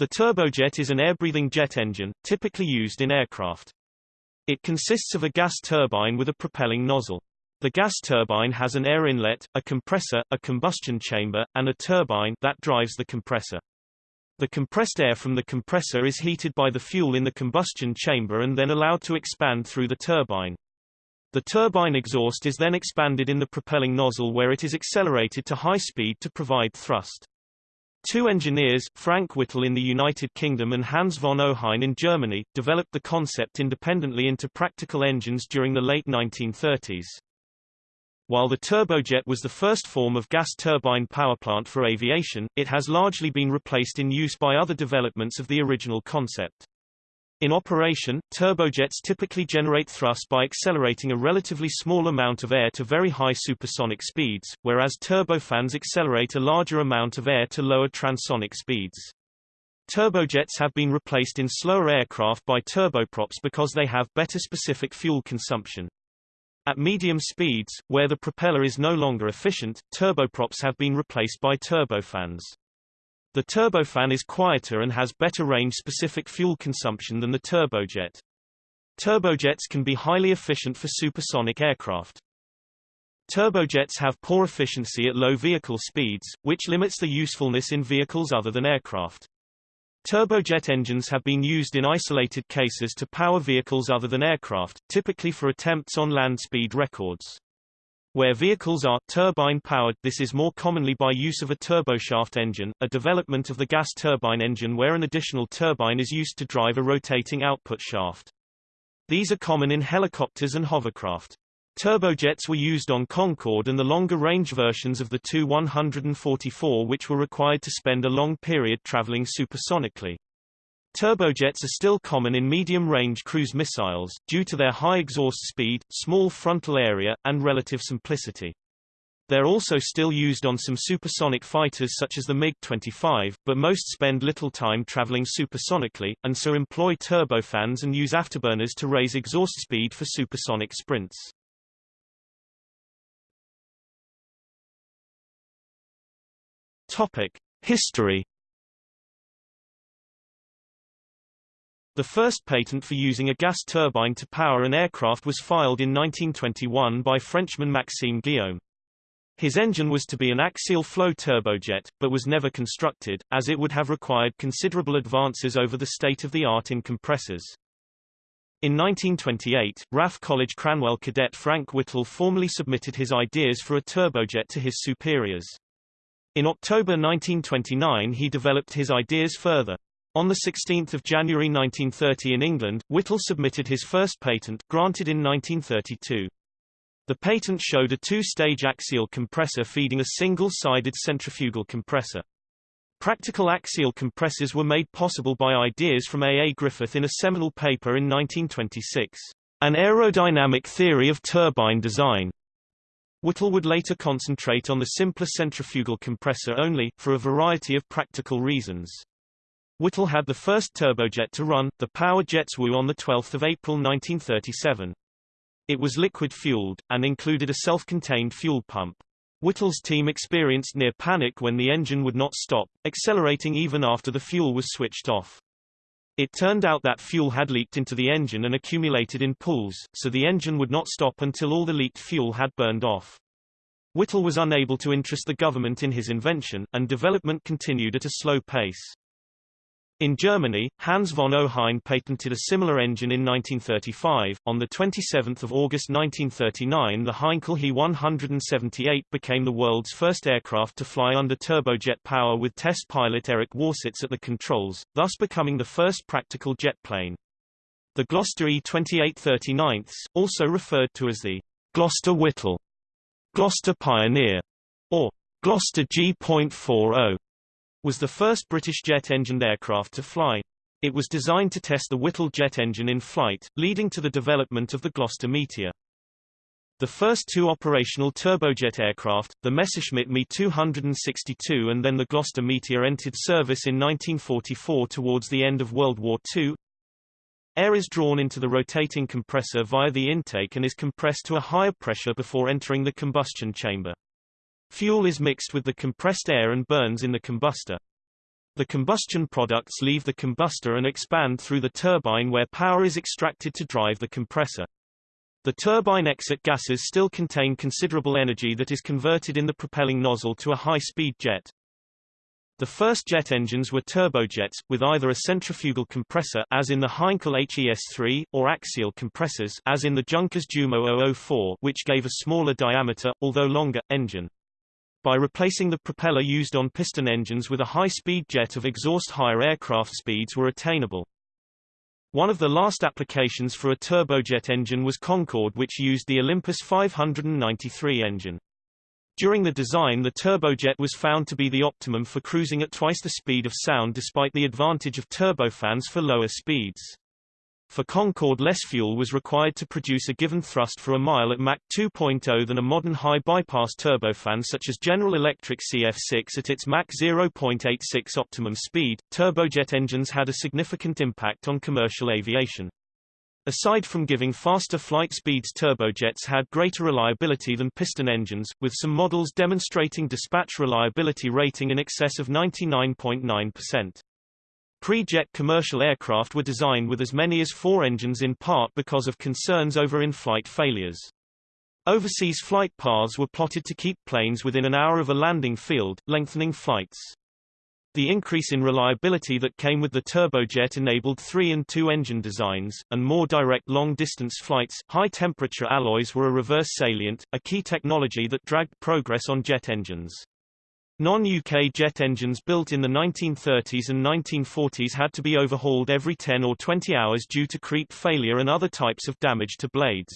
The turbojet is an air-breathing jet engine, typically used in aircraft. It consists of a gas turbine with a propelling nozzle. The gas turbine has an air inlet, a compressor, a combustion chamber, and a turbine that drives the compressor. The compressed air from the compressor is heated by the fuel in the combustion chamber and then allowed to expand through the turbine. The turbine exhaust is then expanded in the propelling nozzle where it is accelerated to high speed to provide thrust. Two engineers, Frank Whittle in the United Kingdom and Hans von Ohain in Germany, developed the concept independently into practical engines during the late 1930s. While the turbojet was the first form of gas turbine powerplant for aviation, it has largely been replaced in use by other developments of the original concept. In operation, turbojets typically generate thrust by accelerating a relatively small amount of air to very high supersonic speeds, whereas turbofans accelerate a larger amount of air to lower transonic speeds. Turbojets have been replaced in slower aircraft by turboprops because they have better specific fuel consumption. At medium speeds, where the propeller is no longer efficient, turboprops have been replaced by turbofans. The turbofan is quieter and has better range-specific fuel consumption than the turbojet. Turbojets can be highly efficient for supersonic aircraft. Turbojets have poor efficiency at low vehicle speeds, which limits the usefulness in vehicles other than aircraft. Turbojet engines have been used in isolated cases to power vehicles other than aircraft, typically for attempts on land speed records. Where vehicles are turbine-powered this is more commonly by use of a turboshaft engine, a development of the gas turbine engine where an additional turbine is used to drive a rotating output shaft. These are common in helicopters and hovercraft. Turbojets were used on Concorde and the longer-range versions of the Tu-144 which were required to spend a long period traveling supersonically. Turbojets are still common in medium-range cruise missiles, due to their high exhaust speed, small frontal area, and relative simplicity. They're also still used on some supersonic fighters such as the MiG-25, but most spend little time traveling supersonically, and so employ turbofans and use afterburners to raise exhaust speed for supersonic sprints. Topic. History The first patent for using a gas turbine to power an aircraft was filed in 1921 by Frenchman Maxime Guillaume. His engine was to be an axial flow turbojet, but was never constructed, as it would have required considerable advances over the state-of-the-art in compressors. In 1928, RAF College Cranwell cadet Frank Whittle formally submitted his ideas for a turbojet to his superiors. In October 1929 he developed his ideas further. On 16 January 1930 in England, Whittle submitted his first patent, granted in 1932. The patent showed a two-stage axial compressor feeding a single-sided centrifugal compressor. Practical axial compressors were made possible by ideas from A. A. Griffith in a seminal paper in 1926, An Aerodynamic Theory of Turbine Design. Whittle would later concentrate on the simpler centrifugal compressor only, for a variety of practical reasons. Whittle had the first turbojet to run, the Power Jets WU on 12 April 1937. It was liquid-fueled, and included a self-contained fuel pump. Whittle's team experienced near panic when the engine would not stop, accelerating even after the fuel was switched off. It turned out that fuel had leaked into the engine and accumulated in pools, so the engine would not stop until all the leaked fuel had burned off. Whittle was unable to interest the government in his invention, and development continued at a slow pace. In Germany, Hans von Ohain patented a similar engine in 1935. On 27 August 1939 the Heinkel He 178 became the world's first aircraft to fly under turbojet power with test pilot Erich Warsitz at the controls, thus becoming the first practical jet plane. The Gloster E-2839, also referred to as the Gloster Whittle, Gloster Pioneer, or Gloster G.40, was the first British jet-engined aircraft to fly. It was designed to test the Whittle jet engine in flight, leading to the development of the Gloster Meteor. The first two operational turbojet aircraft, the Messerschmitt Me 262 and then the Gloster Meteor entered service in 1944 towards the end of World War II. Air is drawn into the rotating compressor via the intake and is compressed to a higher pressure before entering the combustion chamber. Fuel is mixed with the compressed air and burns in the combustor. The combustion products leave the combustor and expand through the turbine where power is extracted to drive the compressor. The turbine exit gases still contain considerable energy that is converted in the propelling nozzle to a high-speed jet. The first jet engines were turbojets, with either a centrifugal compressor as in the Heinkel HES-3, or axial compressors as in the Junkers Jumo 004 which gave a smaller diameter, although longer, engine. By replacing the propeller used on piston engines with a high-speed jet of exhaust higher aircraft speeds were attainable. One of the last applications for a turbojet engine was Concorde which used the Olympus 593 engine. During the design the turbojet was found to be the optimum for cruising at twice the speed of sound despite the advantage of turbofans for lower speeds. For Concorde less fuel was required to produce a given thrust for a mile at Mach 2.0 than a modern high-bypass turbofan such as General Electric CF6 at its Mach 0.86 optimum speed. Turbojet engines had a significant impact on commercial aviation. Aside from giving faster flight speeds turbojets had greater reliability than piston engines, with some models demonstrating dispatch reliability rating in excess of 99.9%. Pre-jet commercial aircraft were designed with as many as four engines in part because of concerns over in-flight failures. Overseas flight paths were plotted to keep planes within an hour of a landing field, lengthening flights. The increase in reliability that came with the turbojet enabled three- and two-engine designs, and more direct long-distance flights. High-temperature alloys were a reverse salient, a key technology that dragged progress on jet engines. Non-UK jet engines built in the 1930s and 1940s had to be overhauled every 10 or 20 hours due to creep failure and other types of damage to blades.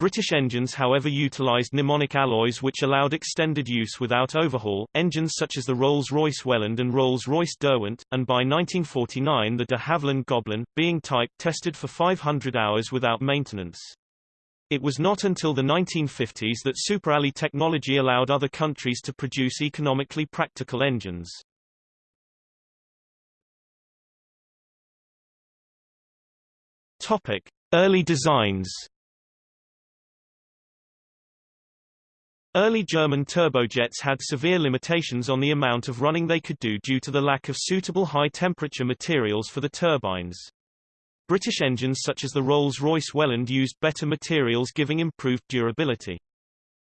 British engines however utilised Nimonic alloys which allowed extended use without overhaul, engines such as the Rolls-Royce Welland and Rolls-Royce Derwent, and by 1949 the de Havilland Goblin, being type tested for 500 hours without maintenance. It was not until the 1950s that Super technology allowed other countries to produce economically practical engines. Topic: Early designs. Early German turbojets had severe limitations on the amount of running they could do due to the lack of suitable high-temperature materials for the turbines. British engines such as the Rolls-Royce Welland used better materials giving improved durability.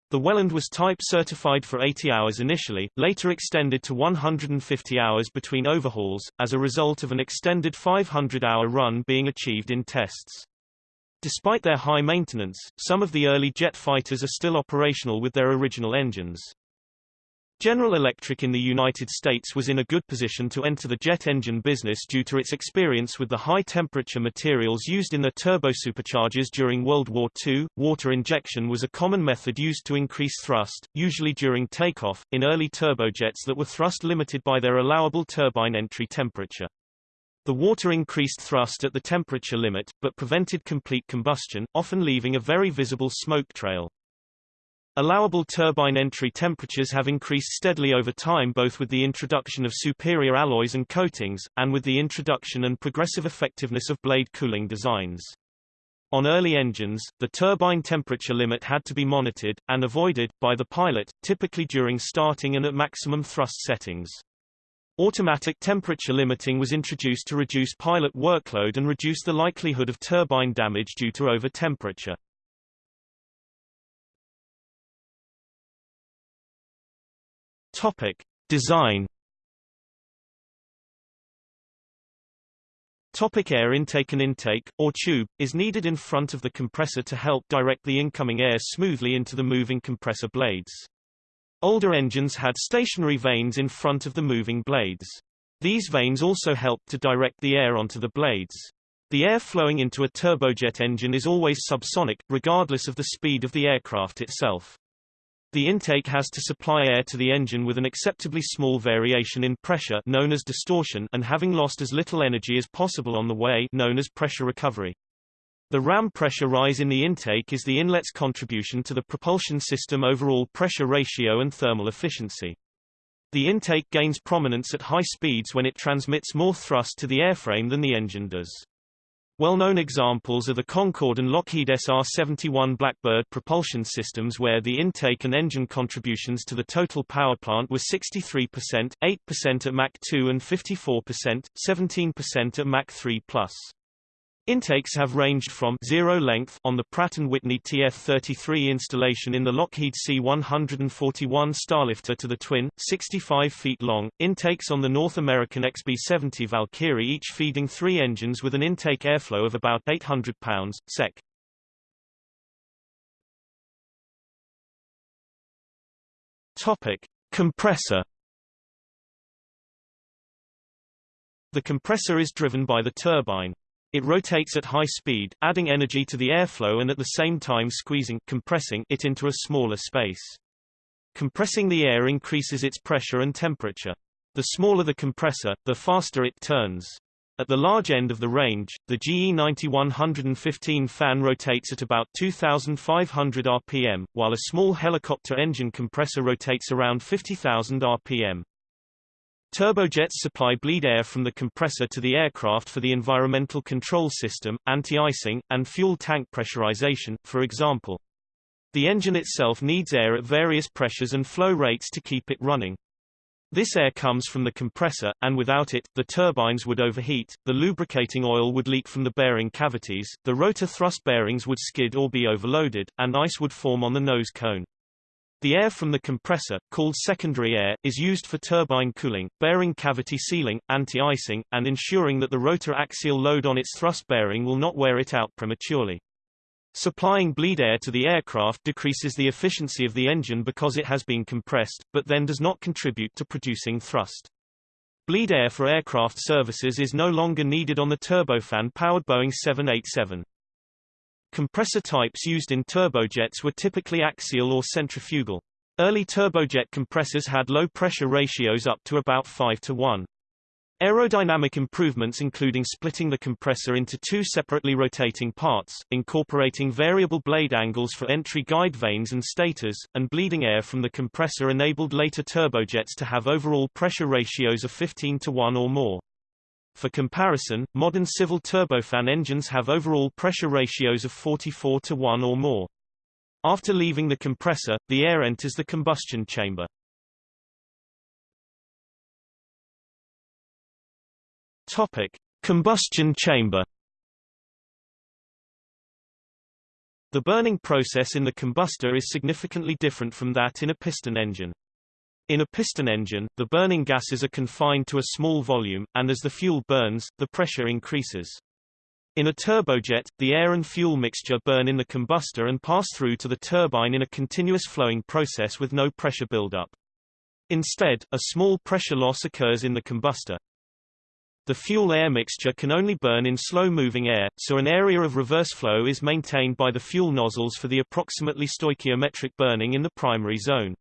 The Welland was type certified for 80 hours initially, later extended to 150 hours between overhauls, as a result of an extended 500-hour run being achieved in tests. Despite their high maintenance, some of the early jet fighters are still operational with their original engines. General Electric in the United States was in a good position to enter the jet engine business due to its experience with the high-temperature materials used in the turbosuperchargers during World War II. Water injection was a common method used to increase thrust, usually during takeoff, in early turbojets that were thrust limited by their allowable turbine entry temperature. The water increased thrust at the temperature limit, but prevented complete combustion, often leaving a very visible smoke trail. Allowable turbine entry temperatures have increased steadily over time both with the introduction of superior alloys and coatings, and with the introduction and progressive effectiveness of blade cooling designs. On early engines, the turbine temperature limit had to be monitored, and avoided, by the pilot, typically during starting and at maximum thrust settings. Automatic temperature limiting was introduced to reduce pilot workload and reduce the likelihood of turbine damage due to over-temperature. Topic: Design. Topic air intake An intake, or tube, is needed in front of the compressor to help direct the incoming air smoothly into the moving compressor blades. Older engines had stationary vanes in front of the moving blades. These vanes also helped to direct the air onto the blades. The air flowing into a turbojet engine is always subsonic, regardless of the speed of the aircraft itself. The intake has to supply air to the engine with an acceptably small variation in pressure known as distortion and having lost as little energy as possible on the way known as pressure recovery. The ram pressure rise in the intake is the inlet's contribution to the propulsion system overall pressure ratio and thermal efficiency. The intake gains prominence at high speeds when it transmits more thrust to the airframe than the engine does. Well-known examples are the Concorde and Lockheed SR-71 Blackbird propulsion systems where the intake and engine contributions to the total power plant were 63%, 8% at Mach 2 and 54%, 17% at Mach 3+. Intakes have ranged from zero length on the Pratt & Whitney TF-33 installation in the Lockheed C-141 Starlifter to the twin, 65 feet long, intakes on the North American XB-70 Valkyrie each feeding three engines with an intake airflow of about 800 pounds, sec. Topic. Compressor The compressor is driven by the turbine. It rotates at high speed, adding energy to the airflow and at the same time squeezing compressing it into a smaller space. Compressing the air increases its pressure and temperature. The smaller the compressor, the faster it turns. At the large end of the range, the GE90-115 fan rotates at about 2,500 rpm, while a small helicopter engine compressor rotates around 50,000 rpm. Turbojets supply bleed air from the compressor to the aircraft for the environmental control system, anti-icing, and fuel tank pressurization, for example. The engine itself needs air at various pressures and flow rates to keep it running. This air comes from the compressor, and without it, the turbines would overheat, the lubricating oil would leak from the bearing cavities, the rotor thrust bearings would skid or be overloaded, and ice would form on the nose cone. The air from the compressor, called secondary air, is used for turbine cooling, bearing cavity sealing, anti-icing, and ensuring that the rotor axial load on its thrust bearing will not wear it out prematurely. Supplying bleed air to the aircraft decreases the efficiency of the engine because it has been compressed, but then does not contribute to producing thrust. Bleed air for aircraft services is no longer needed on the turbofan-powered Boeing 787. Compressor types used in turbojets were typically axial or centrifugal. Early turbojet compressors had low pressure ratios up to about 5 to 1. Aerodynamic improvements including splitting the compressor into two separately rotating parts, incorporating variable blade angles for entry guide vanes and stators, and bleeding air from the compressor enabled later turbojets to have overall pressure ratios of 15 to 1 or more. For comparison, modern civil turbofan engines have overall pressure ratios of 44 to 1 or more. After leaving the compressor, the air enters the combustion chamber. Topic: Combustion chamber. The burning process in the combustor is significantly different from that in a piston engine. In a piston engine, the burning gases are confined to a small volume, and as the fuel burns, the pressure increases. In a turbojet, the air and fuel mixture burn in the combustor and pass through to the turbine in a continuous flowing process with no pressure buildup. Instead, a small pressure loss occurs in the combustor. The fuel-air mixture can only burn in slow-moving air, so an area of reverse flow is maintained by the fuel nozzles for the approximately stoichiometric burning in the primary zone.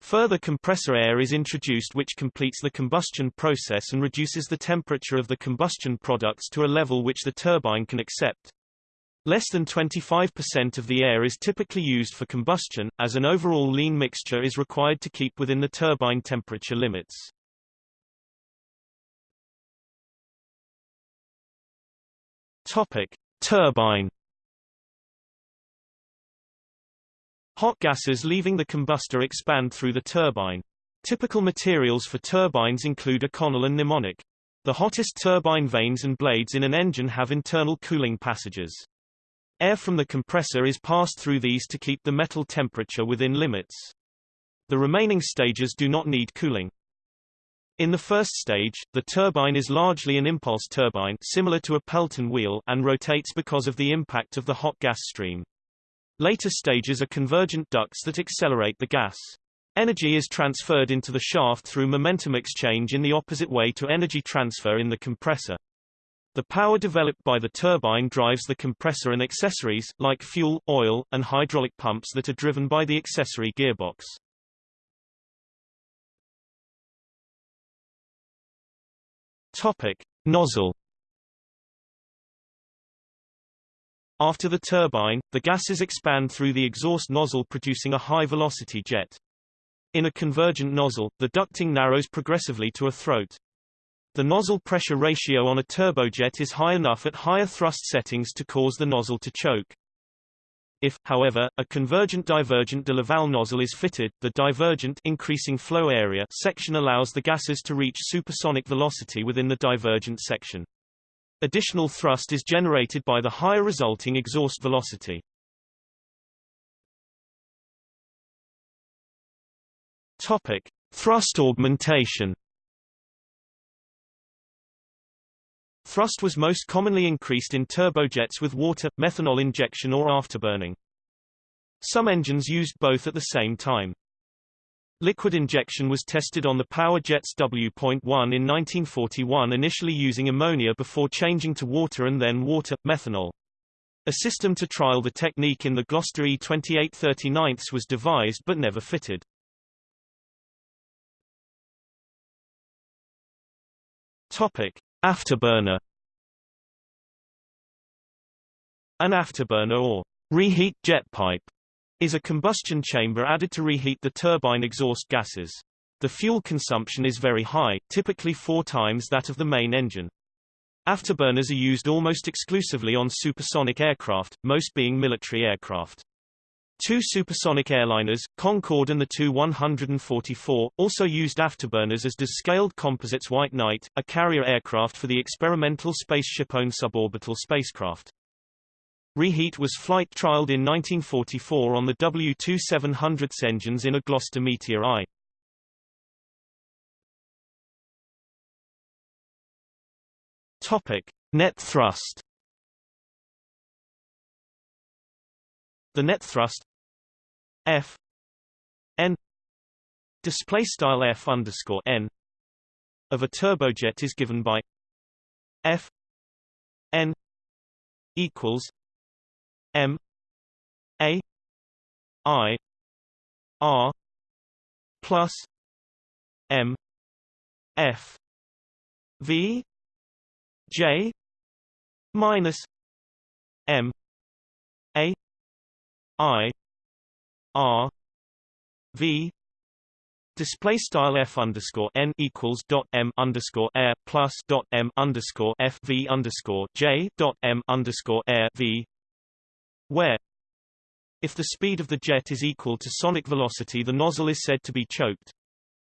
Further compressor air is introduced which completes the combustion process and reduces the temperature of the combustion products to a level which the turbine can accept. Less than 25% of the air is typically used for combustion, as an overall lean mixture is required to keep within the turbine temperature limits. Topic: Turbine Hot gases leaving the combustor expand through the turbine. Typical materials for turbines include Inconel and Nimonic. The hottest turbine vanes and blades in an engine have internal cooling passages. Air from the compressor is passed through these to keep the metal temperature within limits. The remaining stages do not need cooling. In the first stage, the turbine is largely an impulse turbine similar to a Pelton wheel and rotates because of the impact of the hot gas stream. Later stages are convergent ducts that accelerate the gas. Energy is transferred into the shaft through momentum exchange in the opposite way to energy transfer in the compressor. The power developed by the turbine drives the compressor and accessories, like fuel, oil, and hydraulic pumps that are driven by the accessory gearbox. Topic. Nozzle After the turbine, the gases expand through the exhaust nozzle producing a high-velocity jet. In a convergent nozzle, the ducting narrows progressively to a throat. The nozzle pressure ratio on a turbojet is high enough at higher thrust settings to cause the nozzle to choke. If, however, a convergent-divergent de Laval nozzle is fitted, the divergent increasing flow area section allows the gases to reach supersonic velocity within the divergent section. Additional thrust is generated by the higher resulting exhaust velocity. Topic: Thrust augmentation. Thrust was most commonly increased in turbojets with water, methanol injection or afterburning. Some engines used both at the same time. Liquid injection was tested on the Power Jets W.1 in 1941 initially using ammonia before changing to water and then water, methanol. A system to trial the technique in the Gloster E2839 was devised but never fitted. Topic: Afterburner An afterburner or reheat jet pipe is a combustion chamber added to reheat the turbine exhaust gases. The fuel consumption is very high, typically four times that of the main engine. Afterburners are used almost exclusively on supersonic aircraft, most being military aircraft. Two supersonic airliners, Concorde and the Tu-144, also used afterburners as does Scaled Composites White Knight, a carrier aircraft for the experimental SpaceShipOne suborbital spacecraft. Reheat was flight trialed in 1944 on the W-2700 engines in a Gloster Meteor I. Topic: Net thrust. The net thrust F N display style F underscore N of a turbojet is given by F N equals M A I R plus M F V J minus M A I R V Display style f underscore n equals dot m underscore air plus dot m underscore f v underscore j dot m underscore air v, where if the speed of the jet is equal to sonic velocity, the nozzle is said to be choked.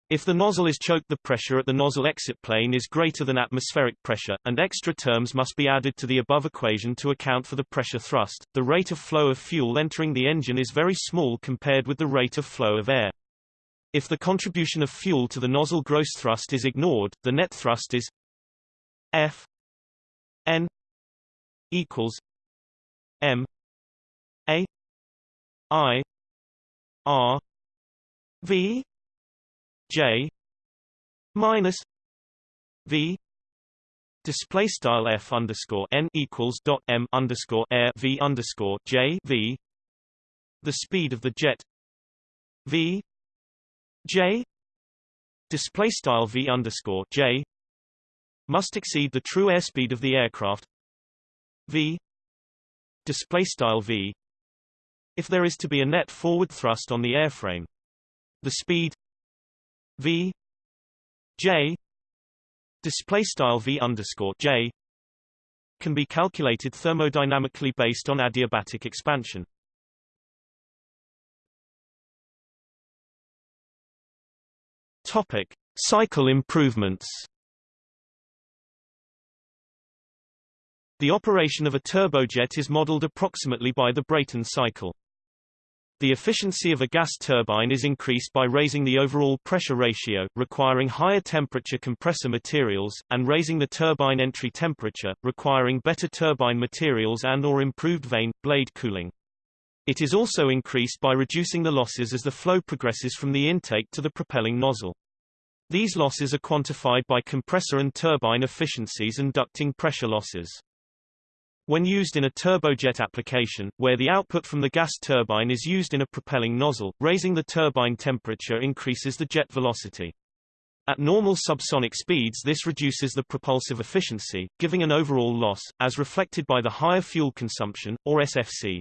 If the nozzle is choked the pressure at the nozzle exit plane is greater than atmospheric pressure, and extra terms must be added to the above equation to account for the pressure thrust. The rate of flow of fuel entering the engine is very small compared with the rate of flow of air. If the contribution of fuel to the nozzle gross thrust is ignored, the net thrust is F N equals M A I R V J minus V display style F underscore N equals dot M underscore air V underscore J V the speed of the jet V J display style V underscore J must exceed the true airspeed of the aircraft V display style V if there is to be a net forward thrust on the airframe the speed V J display style V underscore J can be calculated thermodynamically based on adiabatic expansion. Topic: Cycle improvements. The operation of a turbojet is modeled approximately by the Brayton cycle. The efficiency of a gas turbine is increased by raising the overall pressure ratio, requiring higher temperature compressor materials, and raising the turbine entry temperature, requiring better turbine materials and or improved vane, blade cooling. It is also increased by reducing the losses as the flow progresses from the intake to the propelling nozzle. These losses are quantified by compressor and turbine efficiencies and ducting pressure losses. When used in a turbojet application, where the output from the gas turbine is used in a propelling nozzle, raising the turbine temperature increases the jet velocity. At normal subsonic speeds this reduces the propulsive efficiency, giving an overall loss, as reflected by the higher fuel consumption, or SFC.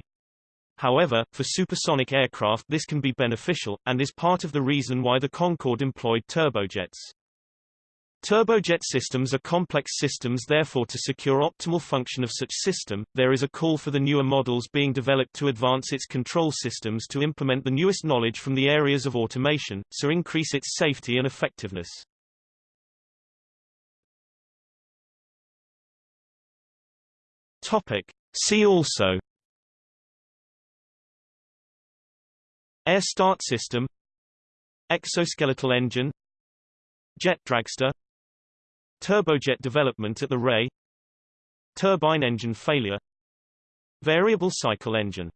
However, for supersonic aircraft this can be beneficial, and is part of the reason why the Concorde employed turbojets. Turbojet systems are complex systems therefore to secure optimal function of such system, there is a call for the newer models being developed to advance its control systems to implement the newest knowledge from the areas of automation, so increase its safety and effectiveness. Topic. See also Air start system Exoskeletal engine Jet dragster Turbojet development at the RAE Turbine engine failure Variable cycle engine